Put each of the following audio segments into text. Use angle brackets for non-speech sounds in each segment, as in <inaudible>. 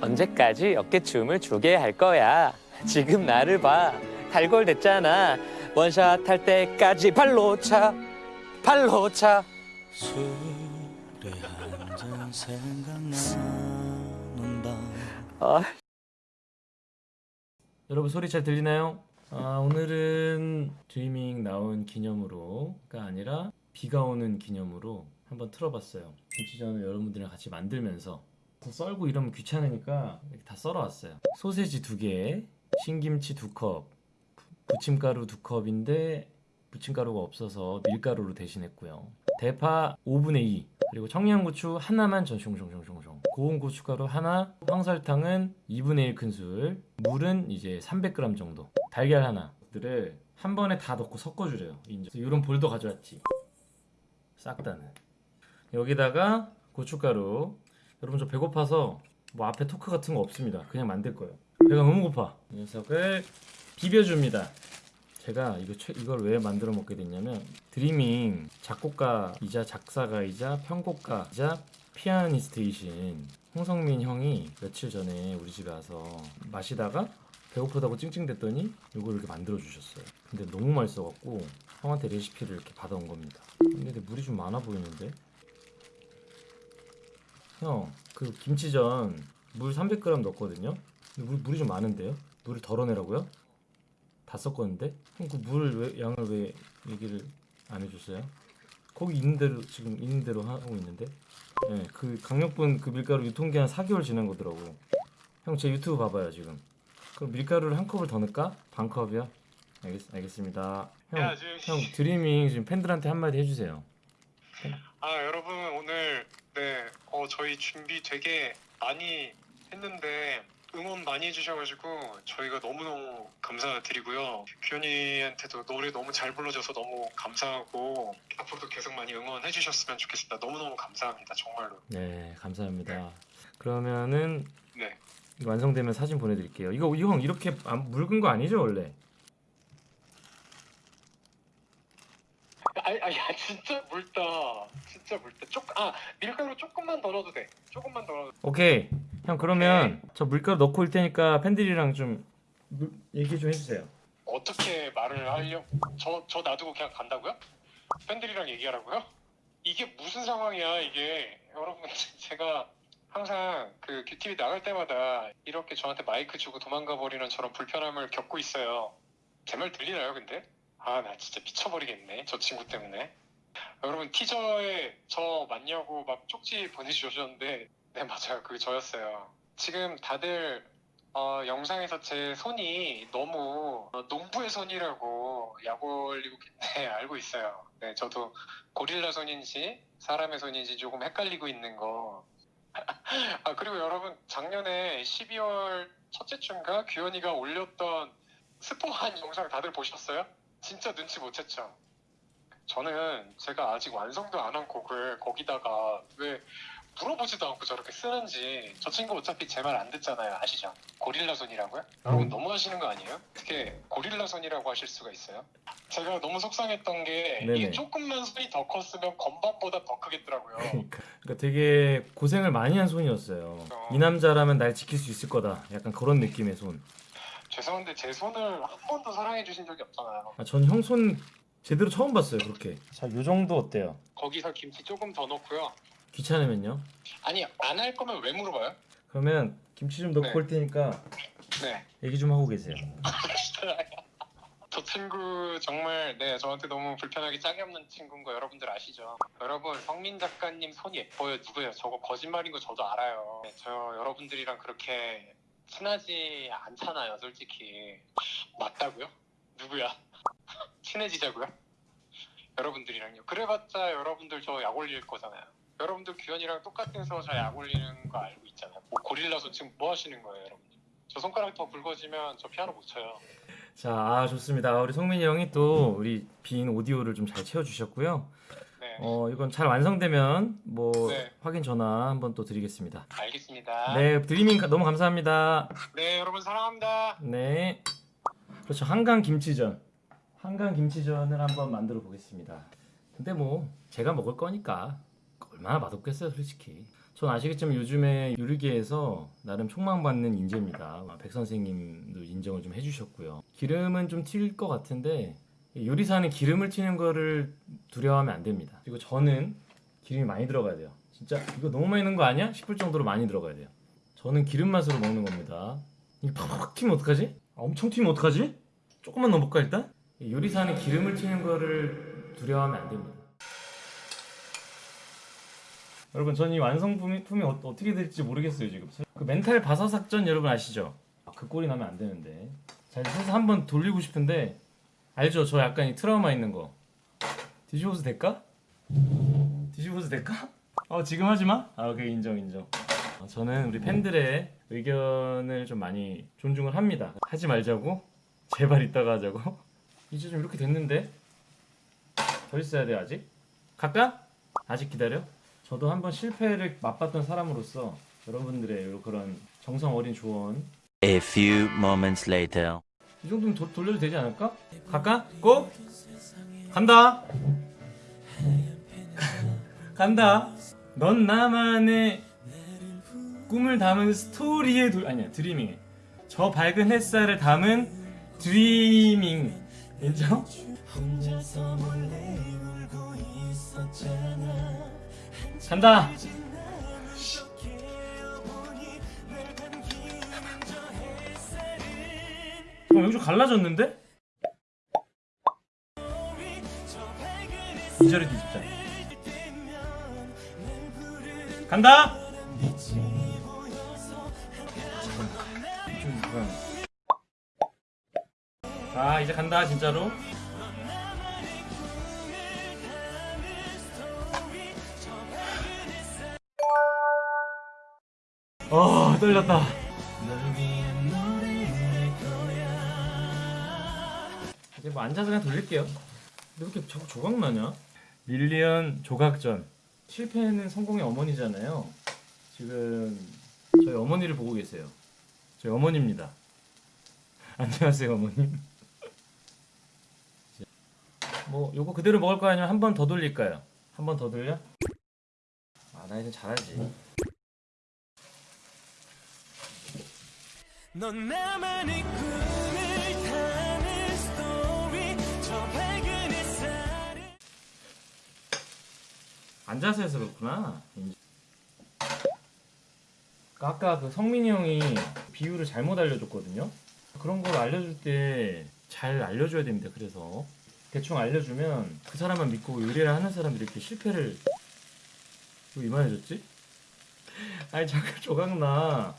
언제까지 어깨춤을 추게 할 거야? 지금 나를 봐. 달골 됐잖아. 원샷 할 때까지 발로 차. 발로 차. 술에 한잔 생각나는 밤 아, 여러분 소리 잘 들리나요? 아, 오늘은 드리밍 나온 기념으로가 아니라 비가 오는 기념으로 한번 틀어봤어요. 김치전을 여러분들이랑 같이 만들면서 더 썰고 이러면 귀찮으니까 이렇게 다 썰어왔어요. 소세지 두 개, 신김치 두 컵, 부- 부침가루 두 컵인데 부침가루가 없어서 밀가루로 대신했고요. 대파 5분의 2 그리고 청양고추 하나만 전숑숑숑숑숑 고운 고춧가루 하나 황설탕은 2분의 1 큰술 물은 이제 300g 정도 달걀 하나 들을 한 번에 다 넣고 섞어주래요 인정. 이런 볼도 가져왔지 싹 다는 여기다가 고춧가루 여러분 저 배고파서 뭐 앞에 토크 같은 거 없습니다 그냥 만들 거예요 배가 너무 고파 이 녀석을 비벼줍니다 제가 이거 최- 이걸 왜 만들어 먹게 됐냐면 드리밍 작곡가이자 작사가이자 편곡가이자 피아니스트이신 홍성민 형이 며칠 전에 우리 집에 와서 마시다가 배고프다고 찡찡댔더니 이걸 이렇게 만들어 주셨어요. 근데 너무 맛있어갖고 형한테 레시피를 이렇게 받아온 겁니다. 근데 물이 좀 많아 보이는데? 형, 그 김치전 물 300g 넣었거든요. 근데 물, 물이 좀 많은데요? 물을 덜어내라고요? 다 섞었는데? 형그물 왜, 양을 왜 얘기를 안 해줬어요? 거기 있는 대로 지금 있는 대로 하고 있는데? 네, 그 강력분 그 밀가루 유통기한 4개월 지난 거더라고. 형 제 유튜브 봐봐요 지금. 그럼 밀가루를 한 컵을 더 넣을까? 반 컵이요? 알겠, 알겠습니다. 형, 야, 지금 형 드리밍 지금 팬들한테 한마디 해주세요. 아 여러분 오늘 네 어, 저희 준비 되게 많이 했는데 응원 많이 해주셔가지고 저희가 너무너무 감사드리고요 규현이한테도 노래 너무 잘 불러줘서 너무 감사하고 앞으로도 계속 많이 응원해 주셨으면 좋겠습니다 너무너무 감사합니다 정말로 네, 감사합니다. 그러면은 네 완성되면 사진 보내드릴게요. 이거 이형 이렇게 안- 묽은 거 아니죠 원래? 아니, 아니 야, 진짜 묽다 진짜 묽다 쪽아 밀가루 조금만 더 넣어도 돼 조금만 더 넣어도 오케이. 형 그러면 저 물가루 넣고 올 테니까 팬들이랑 좀 물- 얘기 좀 해주세요. 어떻게 말을 하려 저, 저 놔두고 그냥 간다고요? 팬들이랑 얘기하라고요? 이게 무슨 상황이야 이게 여러분 <laughs> 제가 항상 그 큐티비 나갈 때마다 이렇게 저한테 마이크 주고 도망가 버리는 저런 불편함을 겪고 있어요 제 말 들리나요 근데? 아 나 진짜 미쳐버리겠네 저 친구 때문에 여러분 티저에 저 맞냐고 막 쪽지 보내주셨는데 네 맞아요 그게 저였어요 지금 다들 어, 영상에서 제 손이 너무 어, 농부의 손이라고 약 올리고 네, <laughs> 알고 있어요. 네, 저도 고릴라 손인지 사람의 손인지 조금 헷갈리고 있는 거. <laughs> 아 그리고 여러분 작년에 12월 첫째 주인가 규현이가 올렸던 스포한 영상 다들 보셨어요? 진짜 눈치 못 챘죠. 저는 제가 아직 완성도 안 한 곡을 거기다가 왜 물어보지도 않고 저렇게 쓰는지 저 친구 어차피 제 말 안 듣잖아요 아시죠? 고릴라 손이라고요? 여러분 음. 너무 하시는 거 아니에요? 어떻게 고릴라 손이라고 하실 수가 있어요? 제가 너무 속상했던 게 네네. 이게 조금만 손이 더 컸으면 건반보다 더 크겠더라고요 <laughs> 그러니까, 그러니까 되게 고생을 많이 한 손이었어요. 어. 이 남자라면 날 지킬 수 있을 거다. 약간 그런 느낌의 손. 죄송한데 제 손을 한 번도 사랑해 주신 적이 없잖아요 아, 전 형손 제대로 처음 봤어요. 그렇게. 자, 요 정도 어때요? 거기서 김치 조금 더 넣고요 귀찮으면요? 아니 안 할 거면 왜 물어봐요? 그러면 김치 좀 넣고 네. 올 테니까 네 얘기 좀 하고 계세요. <laughs> 저 친구 정말 네 저한테 너무 불편하게 짝이 없는 친구인 거 여러분들 아시죠? 여러분 성민 작가님 손 예뻐요 누구예요? 저거 거짓말인 거 저도 알아요. 네, 저 여러분들이랑 그렇게 친하지 않잖아요 솔직히 맞다고요? 누구야? <laughs> 친해지자고요? 여러분들이랑요. 그래봤자 여러분들 저 약 올릴 거잖아요. 여러분들 규현이랑 똑같은 서저 약 올리는 거 알고 있잖아요. 뭐 고릴라 손 지금 뭐 하시는 거예요 여러분들? 저 손가락 더 굵어지면 저 피아노 못 쳐요. 자, 아, 좋습니다. 우리 성민이 형이 또 우리 빈 오디오를 좀 잘 채워주셨고요. 네. 어, 이건 잘 완성되면 뭐 네. 확인 전화 한번 또 드리겠습니다. 알겠습니다. 네, 드리밍 가- 너무 감사합니다. 네, 여러분 사랑합니다. 네. 그렇죠. 한강 김치전. 한강 김치전을 한번 만들어 보겠습니다. 근데 뭐 제가 먹을 거니까 얼마나 맛없겠어요, 솔직히. 전 아시겠지만 요즘에 요리계에서 나름 촉망받는 인재입니다. 백 선생님도 인정을 좀 해주셨고요. 기름은 좀 튈 것 같은데 요리사는 기름을 튀는 거를 두려워하면 안 됩니다. 그리고 저는 기름이 많이 들어가야 돼요. 진짜 이거 너무 많이 넣은 거 아니야? 싶을 정도로 많이 들어가야 돼요. 저는 기름 맛으로 먹는 겁니다. 이게 팍팍 튀면 어떡하지? 아, 엄청 튀면 어떡하지? 조금만 넣어볼까 일단? 요리사는 기름을 튀는 거를 두려워하면 안 됩니다. 여러분 전 이 완성품이 품이 어, 어떻게 될지 모르겠어요 지금 그 멘탈 바사삭전 여러분 아시죠? 아, 그 꼴이 나면 안 되는데 자 해서 한번 돌리고 싶은데 알죠? 저 약간 이 트라우마 있는 거 뒤집어서 될까? 뒤집어서 될까? 어 지금 하지 마? 아 오케이 인정 인정 어, 저는 우리 팬들의 의견을 좀 많이 존중을 합니다 하지 말자고? 제발 이따가 하자고? <laughs> 이제 좀 이렇게 됐는데 더 있어야 돼 아직? 갈까? 아직 기다려? 저도 한번 실패를 맛봤던 사람으로서 여러분들의 그런 정성 어린 조언 A few moments later. 이 정도면 도, 돌려도 되지 않을까? 갈까? 고! 간다! <laughs> 간다! 넌 나만의 꿈을 담은 스토리의 도... 아니야 드리밍 저 밝은 햇살을 담은 드리밍 인정? 간다! 어, 여기 좀 갈라졌는데? 이 자리 뒤집자. 간다! 아, 이제 간다, 진짜로. 아, 떨렸다. 이제 뭐 앉아서 그냥 돌릴게요. 근데 왜 이렇게 자꾸 조각 나냐? 밀리언 조각전. 실패는 성공의 어머니잖아요. 지금 저희 어머니를 보고 계세요. 저희 어머니입니다. <laughs> 안녕하세요, 어머님. <laughs> 뭐 요거 그대로 먹을 거 아니면 한 번 더 돌릴까요? 한 번 더 돌려? 아, 나 이제 잘하지. 넌 나만의 꿈 앉아서 해서 그렇구나. 인지. 아까 그 성민이 형이 비율을 잘못 알려줬거든요. 그런 걸 알려줄 때 잘 알려줘야 됩니다. 그래서 대충 알려주면 그 사람만 믿고 요리를 하는 사람들이 이렇게 실패를 왜 이만해졌지? 아니 자꾸 조각나.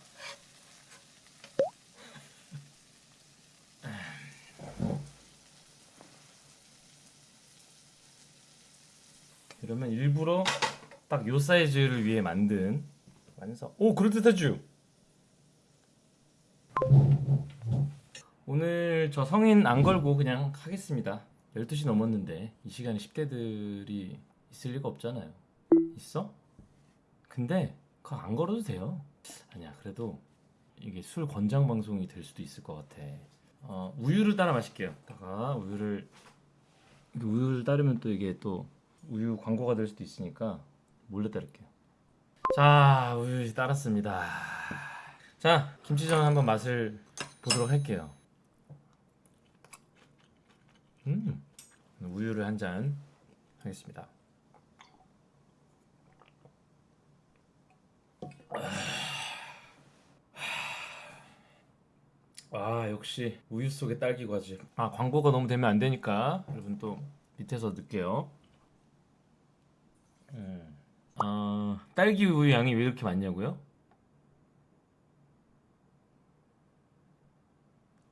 이러면 일부러 딱 요 사이즈를 위해 만든 완성. 오 그럴듯하죠? 오늘 저 성인 안 걸고 그냥 하겠습니다. 12시 넘었는데 이 시간에 10대들이 있을 리가 없잖아요. 있어? 근데 그거 안 걸어도 돼요. 아니야 그래도 이게 술 권장 방송이 될 수도 있을 것 같아. 어, 우유를 따라 마실게요. 다가 우유를 우유를 따르면 또 이게 또 우유 광고가 될 수도 있으니까 몰래 따를게요. 자, 우유 따랐습니다. 자, 김치전 한번 맛을 보도록 할게요. 음, 우유를 한 잔 하겠습니다. 아 역시 우유 속의 딸기 과즙 아 광고가 너무 되면 안 되니까 여러분 또 밑에서 넣을게요 음. 아 딸기 우유 양이 왜 이렇게 많냐고요?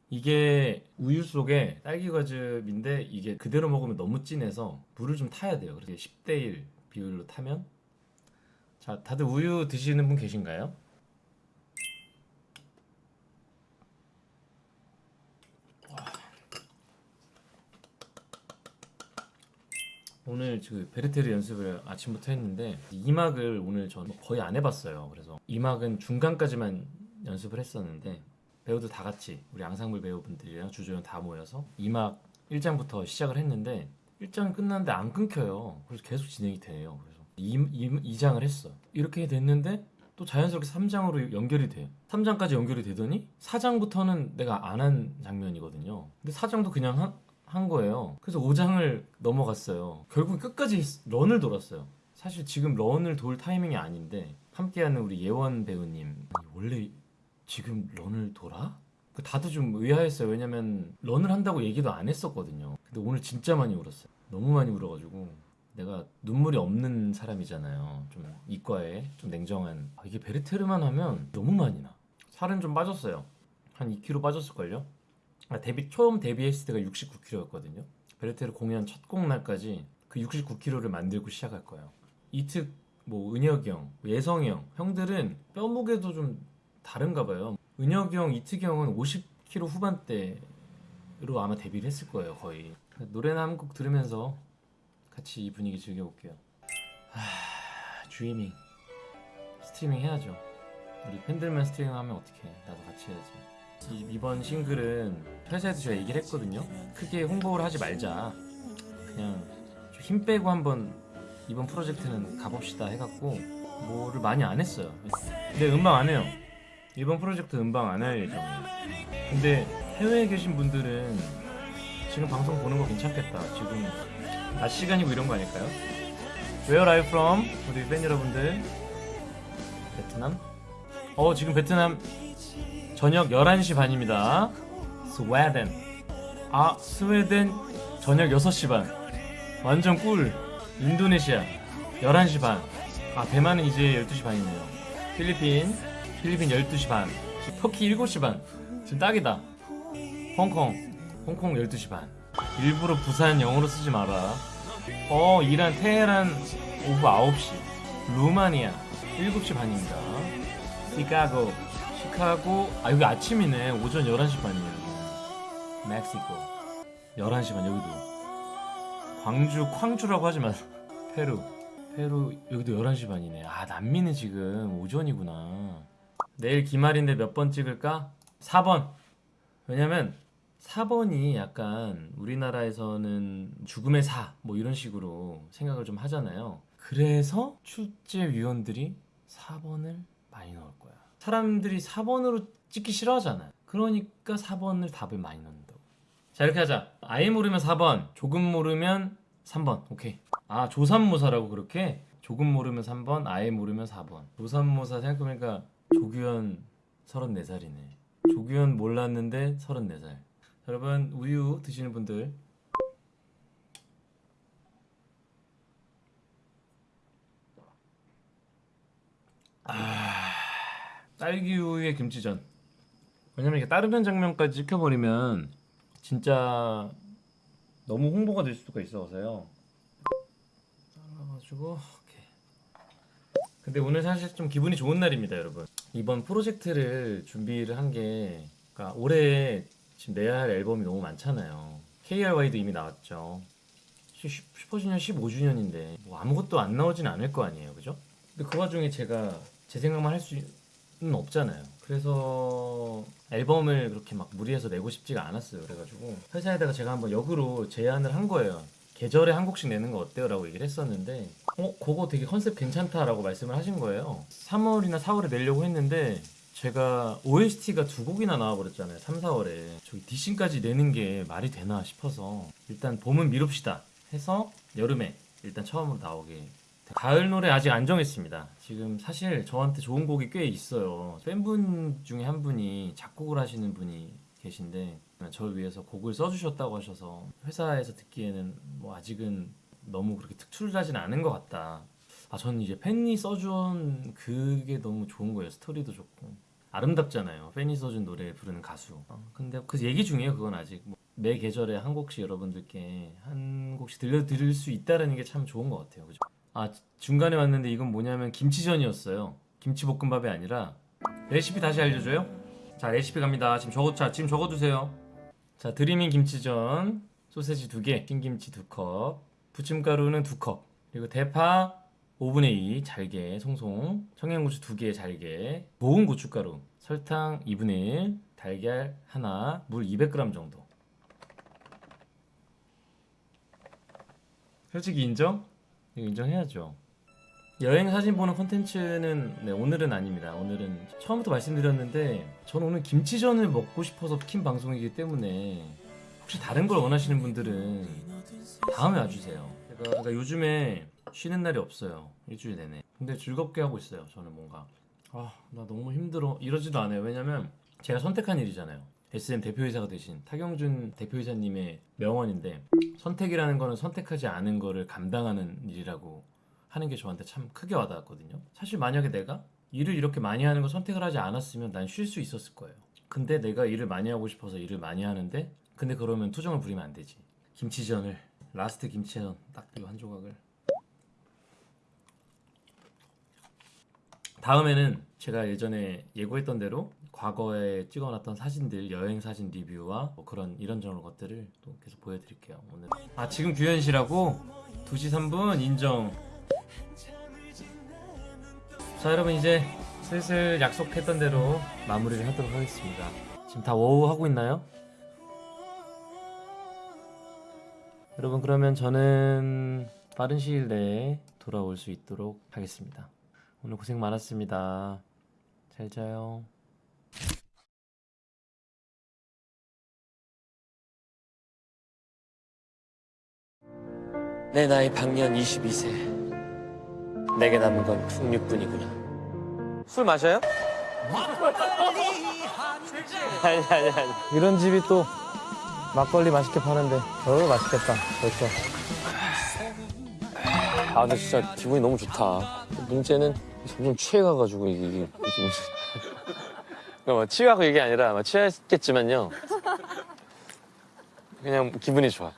이게 우유 속에 딸기 과즙인데 이게 그대로 먹으면 너무 진해서 물을 좀 타야 돼요 그래서 10대 1 비율로 타면 자 다들 우유 드시는 분 계신가요? 오늘 그 베르테르 연습을 아침부터 했는데 2막을 오늘 전 거의 안 해봤어요. 그래서 2막은 중간까지만 연습을 했었는데 배우들 다 같이 우리 앙상블 배우분들이랑 주조연 다 모여서 2막 1장부터 시작을 했는데 1장 끝났는데 안 끊겨요. 그래서 계속 진행이 돼요. 그래서 2, 장을 했어. 이렇게 됐는데 또 자연스럽게 3장으로 연결이 돼. 3장까지 연결이 되더니 4장부터는 내가 안 한 장면이거든요. 근데 4장도 그냥 한, 한 거예요. 그래서 5장을 넘어갔어요. 결국 끝까지 런을 돌았어요. 사실 지금 런을 돌 타이밍이 아닌데 함께하는 우리 예원 배우님 원래 지금 런을 돌아? 그 다들 좀 의아했어요. 왜냐면 런을 한다고 얘기도 안 했었거든요. 근데 오늘 진짜 많이 울었어요. 너무 많이 울어가지고 내가 눈물이 없는 사람이잖아요. 좀 이과에 좀 냉정한. 아, 이게 베르테르만 하면 너무 많이 나. 살은 좀 빠졌어요. 한 2kg 빠졌을걸요? 아, 데뷔 처음 데뷔했을 때가 69kg였거든요. 베르테르 공연 첫 공날까지 그 69kg를 만들고 시작할 거예요. 이특, 뭐 은혁이 형, 예성이 형 형들은 뼈 무게도 좀 다른가 봐요. 은혁이 형, 이특이 형은 50kg 후반대로 아마 데뷔를 했을 거예요, 거의. 노래나 한 곡 들으면서 같이 이 분위기 즐겨볼게요. 하, 드리밍. 스트리밍 해야죠. 우리 팬들만 스트리밍 하면 어떡해. 나도 같이 해야지. 이, 이번 싱글은 회사에서 제가 얘기를 했거든요. 크게 홍보를 하지 말자. 그냥 좀힘 빼고 한번 이번 프로젝트는 가봅시다 해갖고 뭐를 많이 안 했어요. 근데 음방 안 해요. 이번 프로젝트 음방 안 할 예정이에요. 근데 해외에 계신 분들은 지금 방송 보는 거 괜찮겠다. 지금 낮 시간이고 이런 거 아닐까요? Where are you from? 우리 팬 여러분들 베트남? 어 지금 베트남 저녁 11시 반입니다 스웨덴 아 스웨덴 저녁 6시 반. 완전 꿀. 인도네시아 11시 반아 대만은 이제 12시 반이네요. 필리핀 필리핀 12시 반. 터키 7시 반. 지금 딱이다. 홍콩 홍콩 12시 반. 일부러 부산 영어로 쓰지 마라. 어 이란 테헤란 오후 9시. 루마니아 7시 반입니다. 시카고 시카고. 아 여기 아침이네. 오전 11시 반이에요. 멕시코 11시 반 여기도 광주 쾅주라고 하지 마 페루 페루 여기도 11시 반이네 아 남미는 지금 오전이구나 내일 기말인데 몇 번 찍을까? 4번 왜냐면 4번이 약간 우리나라에서는 죽음의 사 뭐 이런 식으로 생각을 좀 하잖아요. 그래서 출제위원들이 4번을 많이 넣을 거야. 사람들이 4번으로 찍기 싫어하잖아요. 그러니까 4번을 답을 많이 넣는다고. 자 이렇게 하자. 아예 모르면 4번, 조금 모르면 3번. 오케이. 아 조삼모사라고 그렇게? 조금 모르면 3번, 아예 모르면 4번. 조삼모사 생각해보니까 조규현 34살이네. 조규현 몰랐는데 34살. 여러분 우유 드시는 분들 아 딸기 우유의 김치전 왜냐면 이게 따르는 장면까지 찍혀버리면 진짜 너무 홍보가 될 수가 있어서요 잘라가지고. 근데 오늘 사실 좀 기분이 좋은 날입니다 여러분 이번 프로젝트를 준비를 한 게 그러니까 올해 지금 내야 할 앨범이 너무 많잖아요. KRY도 이미 나왔죠. 슈- 슈퍼주니어 15주년인데 뭐 아무것도 안 나오진 않을 거 아니에요, 그죠? 근데 그 와중에 제가 제 생각만 할 수는 없잖아요. 그래서 앨범을 그렇게 막 무리해서 내고 싶지가 않았어요. 그래가지고 회사에다가 제가 한번 역으로 제안을 한 거예요. 계절에 한 곡씩 내는 거 어때요? 라고 얘기를 했었는데 어? 그거 되게 컨셉 괜찮다 라고 말씀을 하신 거예요 3월이나 4월에 내려고 했는데 제가 OST가 두 곡이나 나와버렸잖아요 3, 4월에 저기 디신까지 내는 게 말이 되나 싶어서 일단 봄은 미룹시다 해서 여름에 일단 처음으로 나오게 됐- 가을 노래 아직 안 정했습니다 지금 사실 저한테 좋은 곡이 꽤 있어요 팬분 중에 한 분이 작곡을 하시는 분이 계신데 저를 위해서 곡을 써주셨다고 하셔서 회사에서 듣기에는 뭐 아직은 너무 그렇게 특출나진 않은 것 같다. 아 저는 이제 팬이 써준 그게 너무 좋은 거예요. 스토리도 좋고 아름답잖아요. 팬이 써준 노래 부르는 가수. 어, 근데 그 얘기 중이에요. 그건 아직 뭐 매 계절에 한 곡씩 여러분들께 한 곡씩 들려드릴 수 있다는 게 참 좋은 것 같아요. 그죠? 아 중간에 왔는데 이건 뭐냐면 김치전이었어요. 김치볶음밥이 아니라 레시피 다시 알려줘요? 자 레시피 갑니다. 지금 적어 자 지금 적어두세요. 자 드리밍 김치전 소세지 두 개, 흰김치 두 컵, 부침가루는 두 컵, 그리고 대파 5분의 2 잘게 송송, 청양고추 두개 잘게, 모은 고춧가루, 설탕 2분의 1, 달걀 하나, 물 200g 정도. 솔직히 인정? 인정해야죠. 여행 사진 보는 콘텐츠는 네, 오늘은 아닙니다. 오늘은 처음부터 말씀드렸는데 저는 오늘 김치전을 먹고 싶어서 킨 방송이기 때문에 혹시 다른 걸 원하시는 분들은 다음에 와주세요. 제가 그러니까 요즘에 쉬는 날이 없어요. 일주일 내내. 근데 즐겁게 하고 있어요. 저는 뭔가 아 나 너무 힘들어 이러지도 않아요. 왜냐면 제가 선택한 일이잖아요. SM 대표이사가 되신 타경준 대표이사님의 명언인데 선택이라는 거는 선택하지 않은 거를 감당하는 일이라고 하는 게 저한테 참 크게 와닿았거든요. 사실 만약에 내가 일을 이렇게 많이 하는 거 선택을 하지 않았으면 난 쉴 수 있었을 거예요. 근데 내가 일을 많이 하고 싶어서 일을 많이 하는데 근데 그러면 투정을 부리면 안 되지. 김치전을 last 김치전 딱 이 한 조각을 다음에는 제가 예전에 예고했던 대로 과거에 찍어놨던 사진들 여행 사진 리뷰와 뭐 그런 이런저런 것들을 또 계속 보여드릴게요 오늘 아 지금 규현 씨라고 2시 3분 인정 자 여러분 이제 슬슬 약속했던 대로 마무리를 하도록 하겠습니다 지금 다 워우 하고 있나요? 여러분 그러면 저는 빠른 시일 내에 돌아올 수 있도록 하겠습니다 오늘 고생 많았습니다. 잘 자요. 내 나이 방년 22세. 내게 남은 건 풍류뿐이구나. 술 마셔요? 아니 아니 아니. 이런 집이 또 막걸리 맛있게 파는데 어 맛있겠다 벌써 아 근데 진짜 기분이 너무 좋다. 문제는 점점 취해가가지고 이게 이게 무슨 뭐 취하고 이게 아니라 뭐 취했겠지만요. 그냥 기분이 좋아.